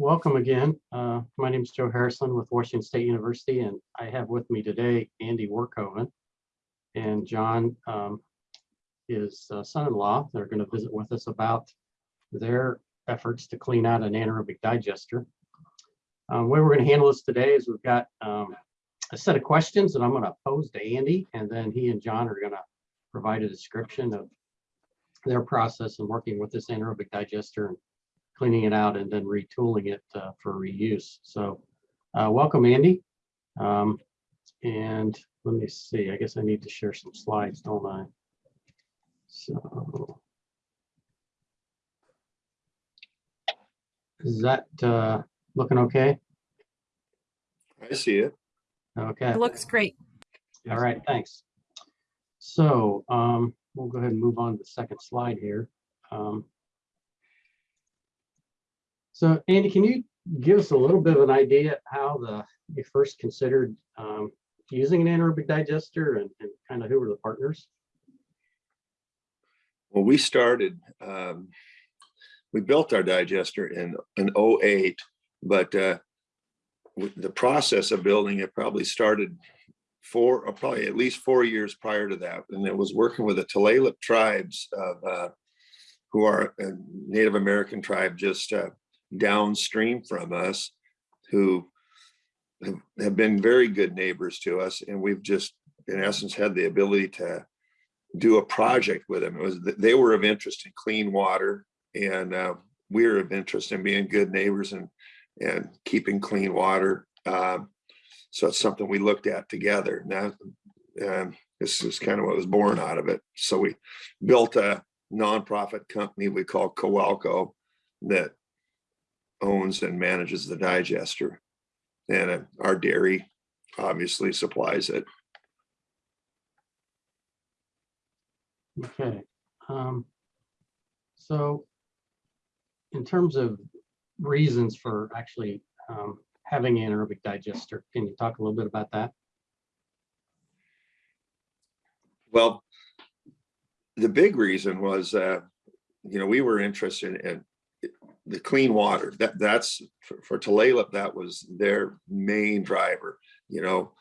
welcome again. Uh, my name is Joe Harrison with Washington State University, and I have with me today Andy Werkhoven and John, um, his uh, son-in-law. They're going to visit with us about their efforts to clean out an anaerobic digester. Um, way we're going to handle this today is we've got um, a set of questions that I'm going to pose to Andy, and then he and John are going to provide a description of their process in working with this anaerobic digester and cleaning it out and then retooling it uh, for reuse. So uh, welcome, Andy. Um, and let me see, I guess I need to share some slides, don't I? So. Is that uh, looking okay? I see it. Okay. It looks great. All right, thanks. So um, we'll go ahead and move on to the second slide here. Um, so Andy, can you give us a little bit of an idea how the you first considered um, using an anaerobic digester and, and kind of who were the partners? Well, we started, um, we built our digester in, in 08, but uh, the process of building it probably started four, or probably at least four years prior to that. And it was working with the Tulalip tribes of, uh, who are a Native American tribe just uh, downstream from us, who have, been very good neighbors to us. And we've just, in essence, had the ability to do a project with them. It was, they were of interest in clean water and uh, we were of interest in being good neighbors and, and keeping clean water. Um, so it's something we looked at together. Now, um, this is kind of what was born out of it. So we built a nonprofit company we call Qualco that owns and manages the digester. And our dairy obviously supplies it. Okay. Um, so in terms of reasons for actually um, having an anaerobic digester, can you talk a little bit about that? Well, the big reason was, uh, you know, we were interested in the clean water. That that's for, for Tulalip, that was their main driver. You know,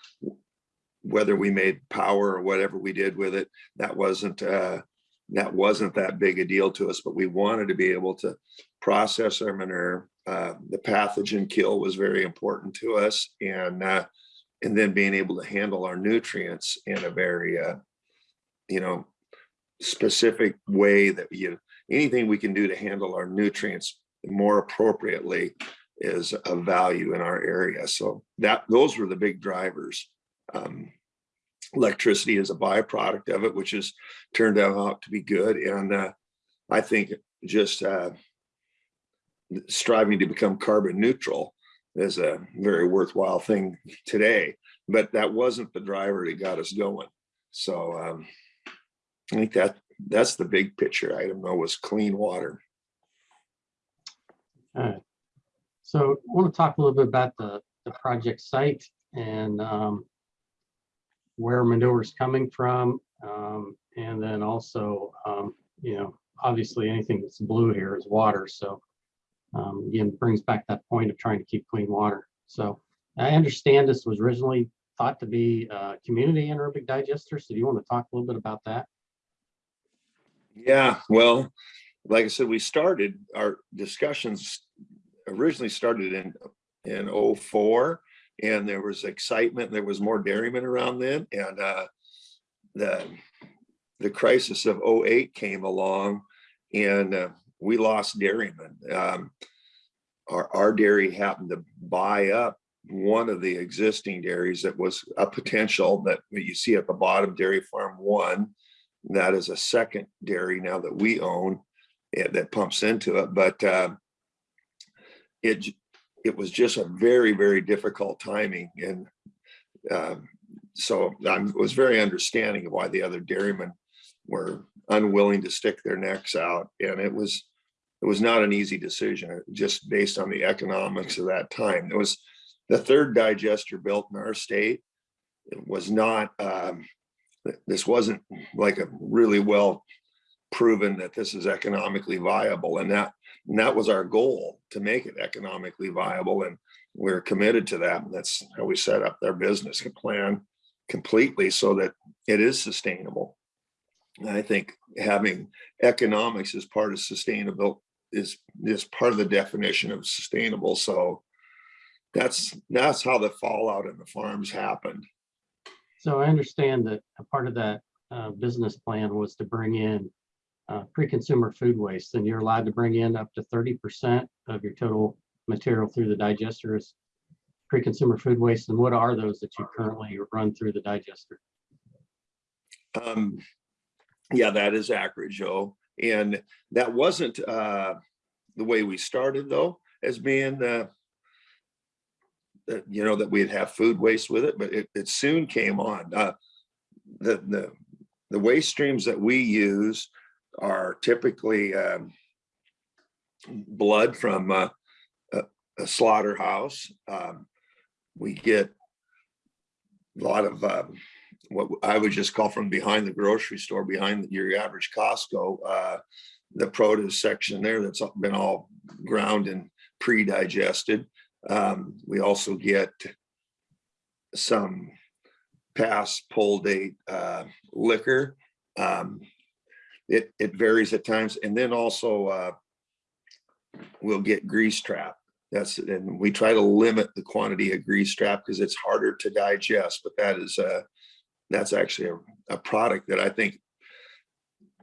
whether we made power or whatever we did with it, that wasn't uh, that wasn't that big a deal to us. But we wanted to be able to process our manure. Uh, the pathogen kill was very important to us, and uh, and then being able to handle our nutrients in a very uh, you know specific way that you anything we can do to handle our nutrients more appropriately is a value in our area. So that those were the big drivers. Um, electricity is a byproduct of it, which has turned out to be good. And uh, I think just uh, striving to become carbon neutral is a very worthwhile thing today, but that wasn't the driver that got us going. So um, I think that that's the big picture item though was clean water. All right. So I want to talk a little bit about the, the project site and um, where manure is coming from. Um, and then also, um, you know, obviously anything that's blue here is water. So um, again, brings back that point of trying to keep clean water. So I understand this was originally thought to be a community anaerobic digester. So do you want to talk a little bit about that? Yeah, well, like I said, we started our discussions originally started in in 04 and there was excitement there was more dairymen around then and uh the the crisis of 08 came along and uh, we lost dairymen. Um our, our dairy happened to buy up one of the existing dairies that was a potential that you see at the bottom dairy farm one. That is a second dairy now that we own it, that pumps into it but uh, it it was just a very very difficult timing and uh, so I was very understanding of why the other dairymen were unwilling to stick their necks out and it was it was not an easy decision just based on the economics of that time. It was the third digester built in our state. It was not um, this wasn't like a really well proven that this is economically viable and that, and that was our goal, to make it economically viable and we're committed to that. And that's how we set up their business plan completely so that it is sustainable. And I think having economics as part of sustainable is, is part of the definition of sustainable. So that's, that's how the fallout in the farms happened. So I understand that a part of that uh, business plan was to bring in uh, pre-consumer food waste, and you're allowed to bring in up to thirty percent of your total material through the digester as pre-consumer food waste. And what are those that you currently run through the digester? Um, yeah, that is accurate, Joe. And that wasn't, uh, the way we started though, as being, uh, you know, that we'd have food waste with it, but it, it soon came on. Uh, the, the, the waste streams that we use are typically, um, blood from, a, a slaughterhouse. Um, we get a lot of, um, what I would just call from behind the grocery store, behind your average Costco, uh, the produce section there that's been all ground and pre-digested. Um, we also get some past pull date uh, liquor. Um, it, it varies at times. And then also uh, we'll get grease trap. That's, and we try to limit the quantity of grease trap because it's harder to digest, but that is uh, that's actually a, a product that I think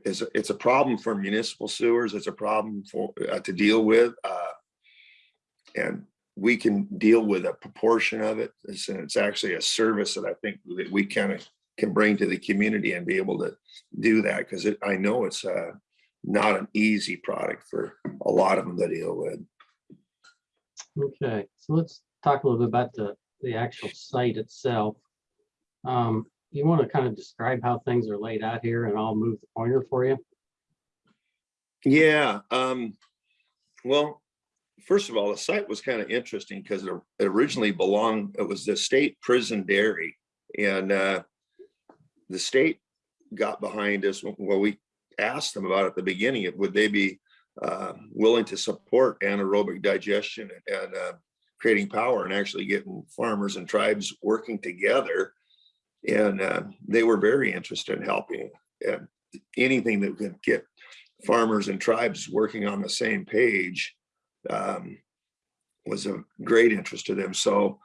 is, it's a problem for municipal sewers. It's a problem for, uh, to deal with. Uh, and we can deal with a proportion of it. It's, it's actually a service that I think that we kind of can bring to the community and be able to do that because I know it's uh, not an easy product for a lot of them to deal with. Okay, so let's talk a little bit about the, the actual site itself. Um, you want to kind of describe how things are laid out here and I'll move the pointer for you? Yeah, um, well, first of all, the site was kind of interesting because it originally belonged, it was the state prison dairy. And uh, the state got behind us when we asked them about at the beginning, would they be uh, willing to support anaerobic digestion and uh, creating power and actually getting farmers and tribes working together. And uh, they were very interested in helping and anything that could get farmers and tribes working on the same page um, was of great interest to them. So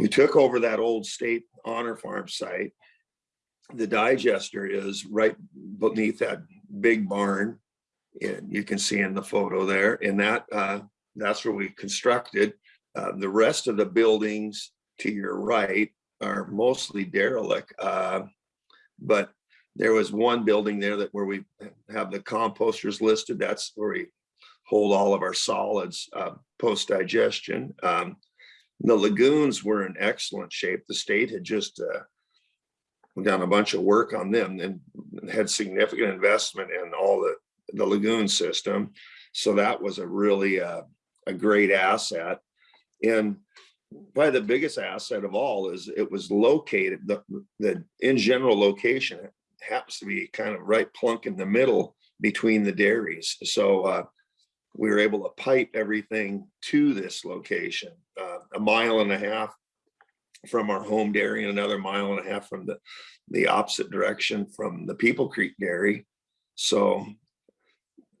we took over that old state honor farm site. The digester is right beneath that big barn. And you can see in the photo there and that uh, that's where we constructed. Uh, the rest of the buildings to your right are mostly derelict. Uh, but there was one building there that where we have the composters listed. That's where we hold all of our solids uh, post digestion. Um, the lagoons were in excellent shape. The state had just uh, done a bunch of work on them and had significant investment in all the, the lagoon system. So that was a really uh, a great asset. And probably the biggest asset of all is it was located, the, the in general location it happens to be kind of right plunk in the middle between the dairies. So uh, we were able to pipe everything to this location, uh, a mile and a half from our home dairy and another mile and a half from the, the opposite direction from the People Creek Dairy. So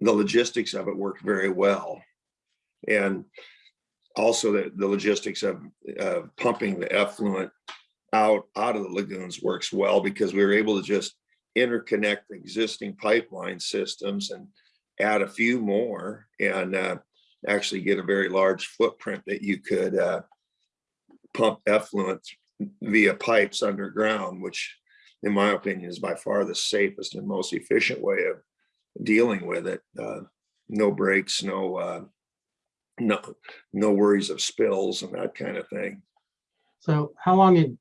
the logistics of it worked very well. And also the, the logistics of uh, pumping the effluent out, out of the lagoons works well because we were able to just interconnect existing pipeline systems and add a few more and uh, actually get a very large footprint that you could uh, pump effluent via pipes underground, which in my opinion is by far the safest and most efficient way of dealing with it. Uh, no breaks, no uh, no no worries of spills and that kind of thing. So how long had,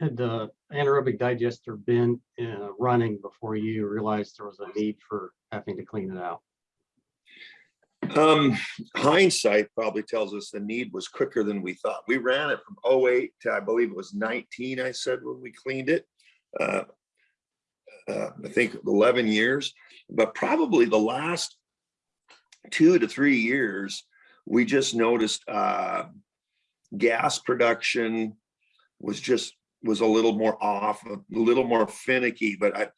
had the anaerobic digester been uh, running before you realized there was a need for having to clean it out? Um, hindsight probably tells us the need was quicker than we thought. We ran it from 08 to I believe it was 19, I said when we cleaned it. Uh, uh, I think eleven years, but probably the last two to three years, we just noticed uh, gas production was just was a little more off, a little more finicky. But I,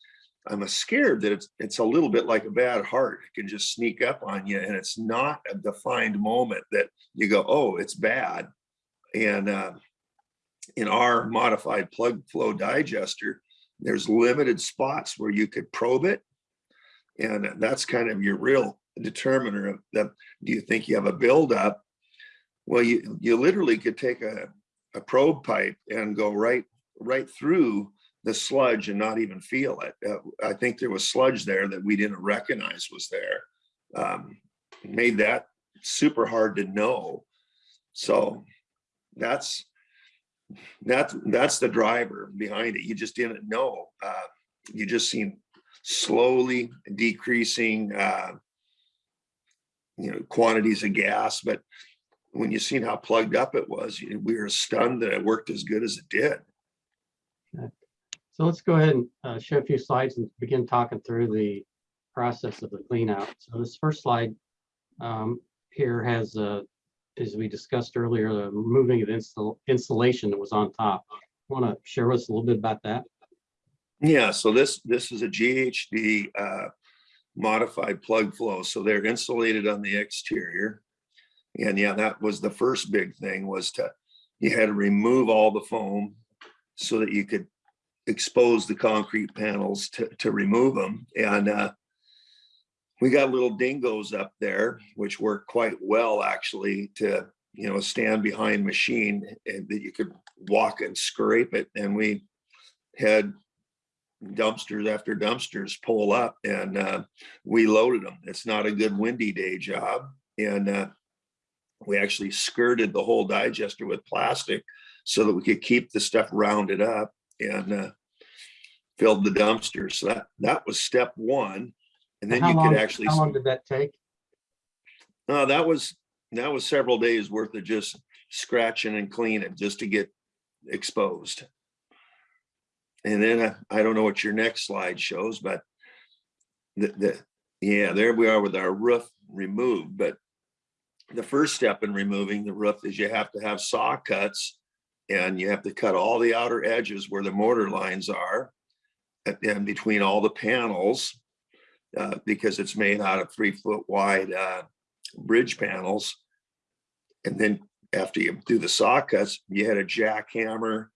I'm scared that it's it's a little bit like a bad heart. It can just sneak up on you, and it's not a defined moment that you go, "Oh, it's bad." And uh, in our modified plug flow digester, there's limited spots where you could probe it, and that's kind of your real determiner of that. Do you think you have a buildup? Well, you you literally could take a a probe pipe and go right right through the sludge and not even feel it. Uh, I think there was sludge there that we didn't recognize was there. Um, made that super hard to know. So that's that's that's the driver behind it. You just didn't know. Uh, you just seen slowly decreasing, uh, you know, quantities of gas, but when you seen how plugged up it was, we were stunned that it worked as good as it did. So let's go ahead and uh, show a few slides and begin talking through the process of the clean out. So this first slide um, here has, uh, as we discussed earlier, the moving of install insulation that was on top. Want to share with us a little bit about that? Yeah, so this, this is a GHD uh, modified plug flow. So they're insulated on the exterior. And yeah, that was the first big thing was to, you had to remove all the foam so that you could expose the concrete panels to, to remove them. And uh, we got little dingoes up there, which work quite well actually to, you know, stand behind machine and that you could walk and scrape it. And we had dumpsters after dumpsters pull up and uh, we loaded them. It's not a good windy day job. And uh, we actually skirted the whole digester with plastic so that we could keep the stuff rounded up and uh, filled the dumpsters. So that, that was step one. And then How you long- could actually, How long did that take? uh, that was, that was several days worth of just scratching and cleaning just to get exposed. And then uh, I don't know what your next slide shows, but the, the, yeah, there we are with our roof removed, but the first step in removing the roof is you have to have saw cuts and you have to cut all the outer edges where the mortar lines are and- between all the panels uh, because it's made out of three foot wide uh, bridge panels. And then after you do the saw cuts, you had a jackhammer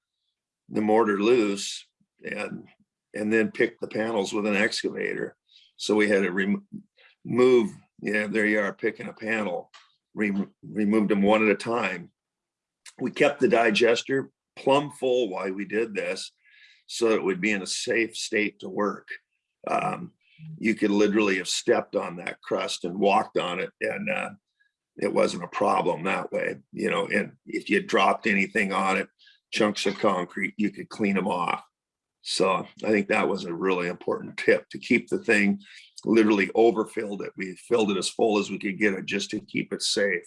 the mortar loose and and then pick the panels with an excavator. So we had to remove, yeah, there you are picking a panel, Rem- removed them one at a time. We kept the digester plumb full while we did this, so it would be in a safe state to work. Um, you could literally have stepped on that crust and walked on it and uh, it wasn't a problem that way, you know, and if you dropped anything on it, chunks of concrete, you could clean them off. So I think that was a really important tip to keep the thing literally overfilled it. We filled it as full as we could get it just to keep it safe.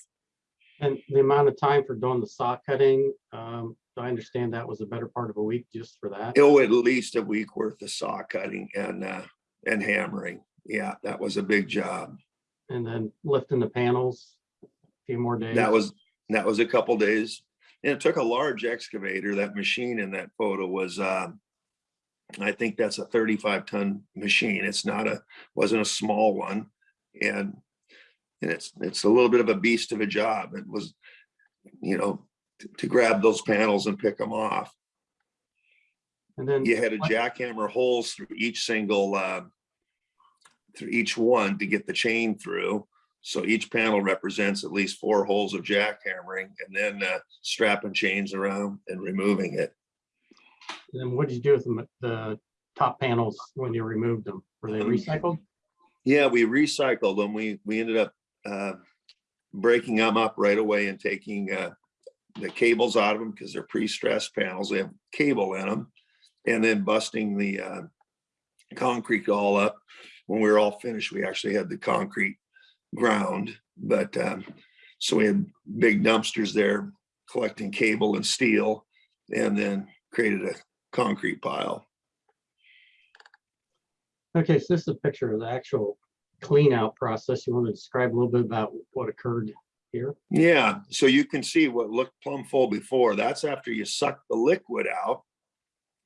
And the amount of time for doing the saw cutting, um, I understand that was a better part of a week just for that? Oh, at least a week worth of saw cutting and uh, and hammering. Yeah, that was a big job. And then lifting the panels, a few more days. That was, that was a couple days. And it took a large excavator. That machine in that photo was, uh, I think that's a thirty-five ton machine. It's not a, wasn't a small one. And, and it's, it's a little bit of a beast of a job. It was, you know, to- grab those panels and pick them off. And then, You had to what- jackhammer holes through each single, uh, through each one to get the chain through. So each panel represents at least four holes of jackhammering and then uh, strapping chains around and removing it. then what did you do with the, the top panels when you removed them? Were they Um, recycled? Yeah, we recycled them. We, we ended up uh, breaking them up right away and taking uh, the cables out of them because they're pre-stressed panels. They have cable in them. And then busting the uh, concrete all up. When we were all finished, we actually had the concrete ground. But um, so we had big dumpsters there collecting cable and steel and then created a concrete pile. Okay, so this is a picture of the actual clean out process. You want to describe a little bit about what occurred here? Yeah, so you can see what looked plumb full before. That's after you suck the liquid out.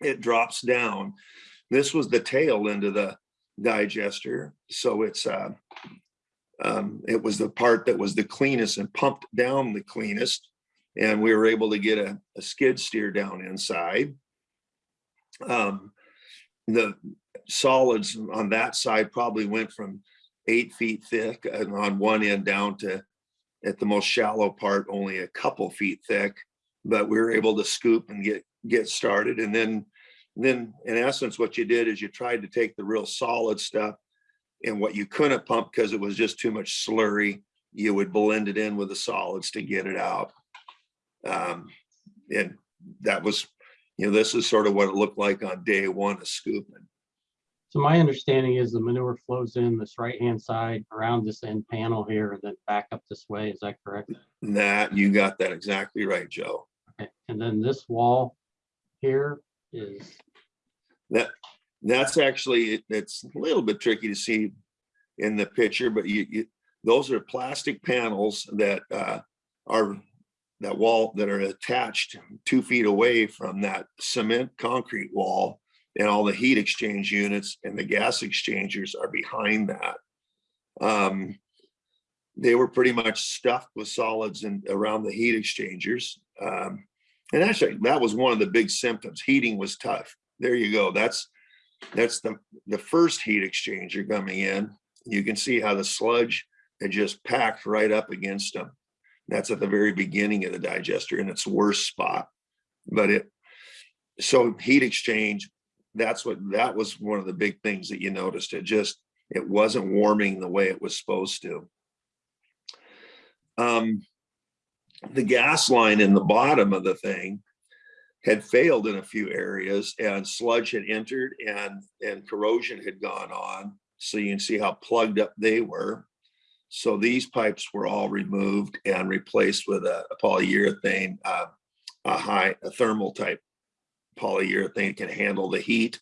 It drops down. This was the tail end of the digester, so it's uh. Um, it was the part that was the cleanest and pumped down the cleanest. And we were able to get a, a skid steer down inside. Um, the solids on that side probably went from eight feet thick and on one end down to at the most shallow part, only a couple feet thick, but we were able to scoop and get, get started. And then, then in essence, what you did is you tried to take the real solid stuff and what you couldn't pump because it was just too much slurry, you would blend it in with the solids to get it out. Um, and that was, you know, this is sort of what it looked like on day one of scooping. So my understanding is the manure flows in this right-hand side around this end panel here and then back up this way. Is that correct? That, you got that exactly right, Joe. Okay, And then this wall here is, That, that's actually, it's a little bit tricky to see in the picture, but you, you, those are plastic panels that, uh, are, that wall that are attached two feet away from that cement concrete wall. And all the heat exchange units and the gas exchangers are behind that. Um, they were pretty much stuffed with solids and around the heat exchangers. Um, and actually, that was one of the big symptoms. Heating was tough. There you go. That's that's the the first heat exchanger coming in. You can see how the sludge had just packed right up against them. That's at the very beginning of the digester in its worst spot. But it so heat exchange. That's what that was one of the big things that you noticed. It just it wasn't warming the way it was supposed to. Um, the gas line in the bottom of the thing had failed in a few areas and sludge had entered and, and corrosion had gone on. So you can see how plugged up they were. So these pipes were all removed and replaced with a, a polyurethane, uh, a high, a thermal type polyurethane can handle the heat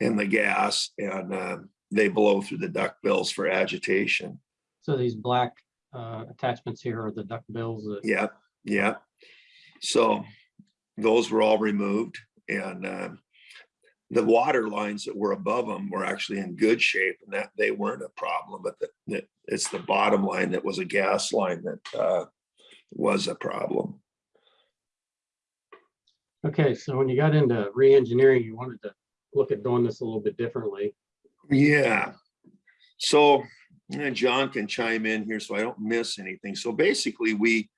and the gas and uh, they blow through the duckbills for agitation. so these black uh, attachments here are the duckbills. that- Yeah, yeah. So those were all removed and uh, the water lines that were above them were actually in good shape and that they weren't a problem, but that it's the bottom line that was a gas line that uh, was a problem. Okay, so when you got into re-engineering, you wanted to look at doing this a little bit differently. Yeah. So John can chime in here so I don't miss anything. So basically, we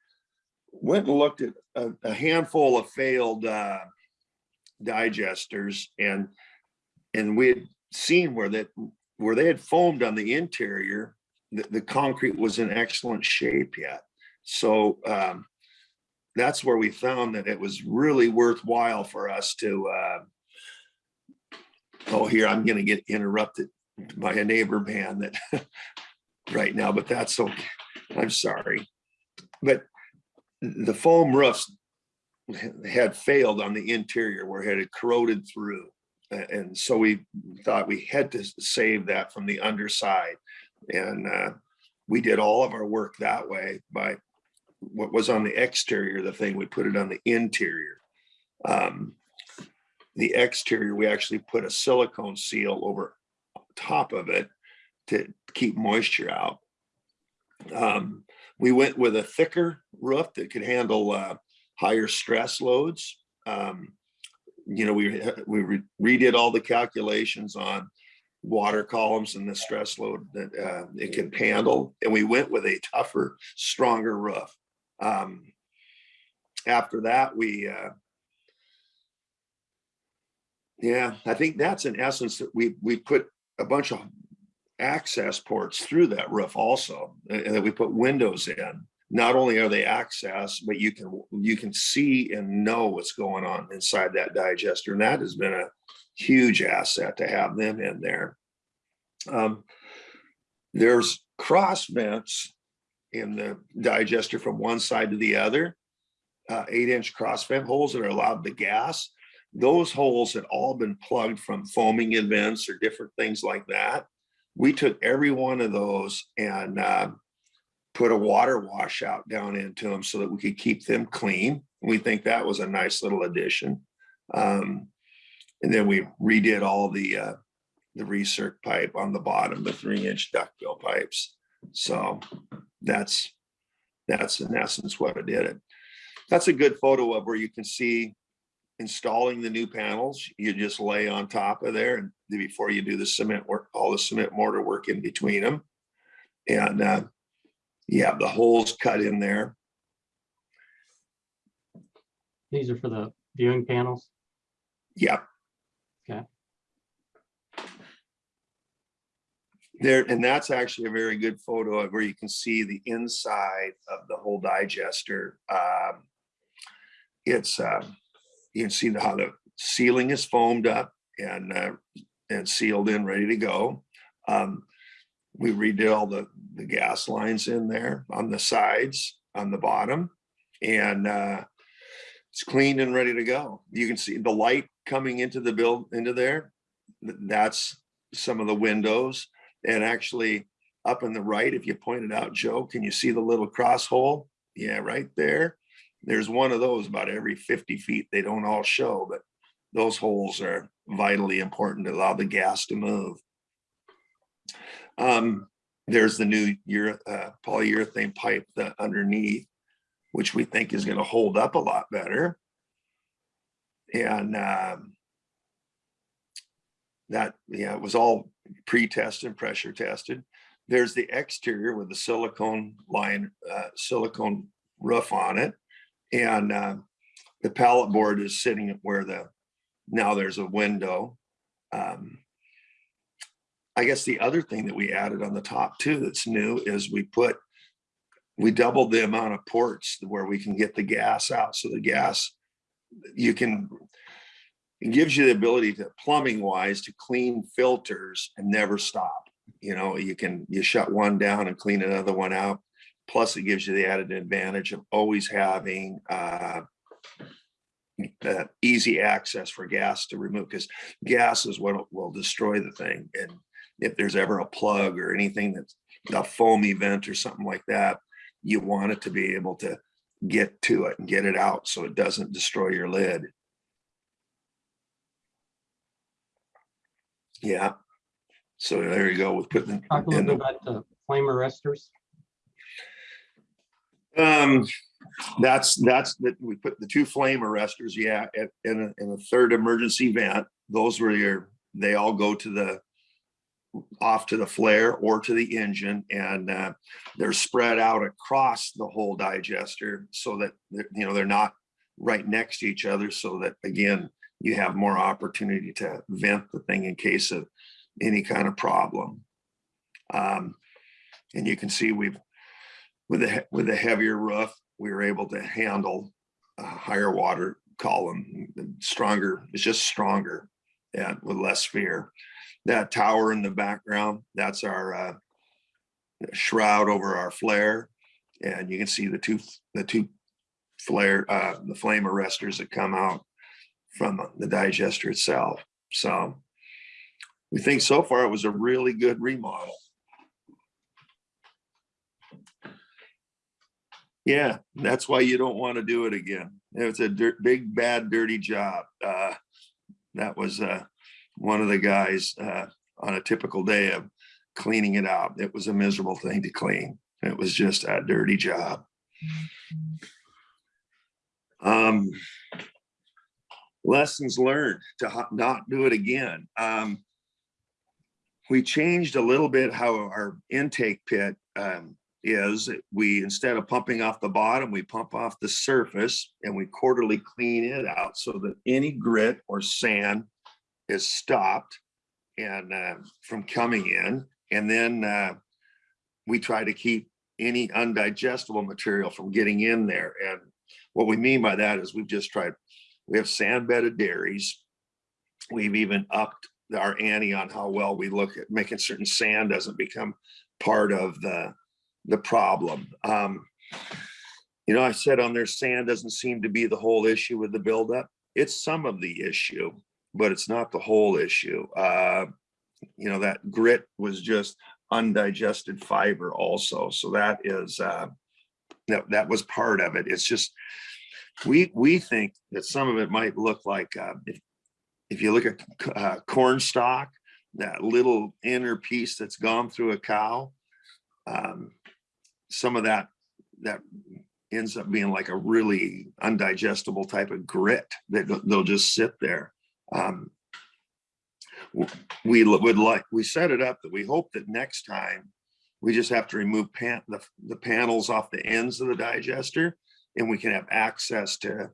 went and looked at a, a handful of failed uh, digesters and and we had seen where that where they had foamed on the interior, the, the concrete was in excellent shape yet. So um, that's where we found that it was really worthwhile for us to uh, oh here I'm gonna get interrupted by a neighbor man that right now, but that's okay. I'm sorry. But the foam roofs had failed on the interior where it had corroded through. And so we thought we had to save that from the underside. And uh, we did all of our work that way by what was on the exterior, the thing, we put it on the interior. Um, The exterior, we actually put a silicone seal over top of it to keep moisture out. Um, we went with a thicker roof that could handle uh, higher stress loads. Um, you know, we we re- redid all the calculations on water columns and the stress load that uh, it could handle, and we went with a tougher, stronger roof. Um, after that, we uh, yeah, I think that's in essence that we we put a bunch of access ports through that roof also, and that we put windows in. Not only are they access, but you can you can see and know what's going on inside that digester, and that has been a huge asset to have them in there. Um, there's cross vents in the digester from one side to the other, uh, eight inch cross vent holes that are allowed the gas. those holes had all been plugged from foaming events or different things like that. We took every one of those and uh, put a water washout down into them so that we could keep them clean. We think that was a nice little addition. Um, and then we redid all the uh, the recirc pipe on the bottom, the three inch duckbill pipes. So that's that's in essence what I did it. That's a good photo of where you can see installing the new panels. You just lay on top of there and before you do the cement work, all the cement mortar work in between them. And uh, you have the holes cut in there. These are for the viewing panels. Yep. Okay. There, and that's actually a very good photo of where you can see the inside of the whole digester. Um, It's, um, you can see the- how the ceiling is foamed up and, uh, and sealed in, ready to go. Um, We redid all the, the gas lines in there on the sides, on the bottom. And, uh, it's cleaned and ready to go. You can see the light coming into the build, into there. That's some of the windows. And actually up in the right, if you pointed out, Joe, can you see the little cross hole? Yeah, right there. There's one of those about every 50 feet. They don't all show, but those holes are vitally important to allow the gas to move. Um, there's the new uh, polyurethane pipe that underneath, which we think is gonna hold up a lot better. And um, that, yeah, it was all pre-tested, and pressure tested. There's the exterior with the silicone line, uh, silicone roof on it. And uh, the pallet board is sitting where the, now there's a window. Um, I guess the other thing that we added on the top too that's new is we put, we doubled the amount of ports where we can get the gas out. So the gas, you can, it gives you the ability to plumbing wise to clean filters and never stop. You know, you can, you shut one down and clean another one out. Plus it gives you the added advantage of always having uh, easy access for gas to remove because gas is what will destroy the thing. And if there's ever a plug or anything that's a foam event or something like that, you want it to be able to get to it and get it out so it doesn't destroy your lid. Yeah. So there you go with putting Talk a in little the about the flame arresters. Um, that's, that's, that we put the two flame arresters, yeah, at- in a, in a third emergency vent. Those were your, they all go to the, off to the flare or to the engine and, uh, they're spread out across the whole digester so that, you know, they're not right next to each other so that, again, you have more opportunity to vent the thing in case of any kind of problem. Um, and you can see we've, with a, with a heavier roof, we were able to handle a higher water column, stronger, it's just stronger and with less fear. That tower in the background, that's our uh, shroud over our flare. And you can see the two, the two flare, uh, the flame arresters that come out from the digester itself. So we think so far it was a really good remodel. Yeah, that's why you don't want to do it again. It's a dirt, big, bad, dirty job. Uh, that was, uh, one of the guys, uh, on a typical day of cleaning it out. It was a miserable thing to clean. It was just a dirty job. Um, lessons learned to not do it again. Um, we changed a little bit how our intake pit, um, is we, instead of pumping off the bottom, we pump off the surface and we quarterly clean it out so that any grit or sand is stopped and uh, from coming in. And then uh, we try to keep any undigestible material from getting in there. And what we mean by that is we've just tried, we have sand bedded dairies. We've even upped our ante on how well we look at making certain sand doesn't become part of the the problem. Um, you know, I said on there, sand doesn't seem to be the whole issue with the buildup. it's some of the issue, but it's not the whole issue. Uh, you know, that grit was just undigested fiber also. So that is, uh, that, that was part of it. It's just, we, we think that some of it might look like, uh, if, if you look at uh, corn stalk, that little inner piece that's gone through a cow, um, some of that, that ends up being like a really undigestible type of grit that they'll- just sit there. Um, we would like, we set it up that we hope that next time we just have to remove pan, the, the panels off the ends of the digester and we can have access to,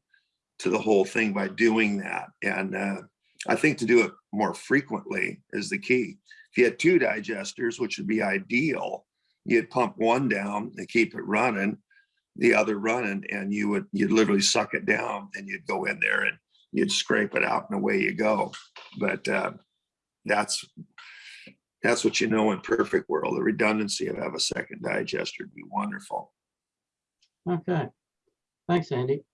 to the whole thing by doing that. And, uh, I think to do it more frequently is the key. If you had two digesters, which would be ideal, you'd pump one down and keep it running, the other running, and you would, you'd literally suck it down and you'd go in there and you'd scrape it out and away you go. But uh, that's, that's what you know in perfect world, the redundancy of have a second digester would be wonderful. Okay. Thanks, Andy.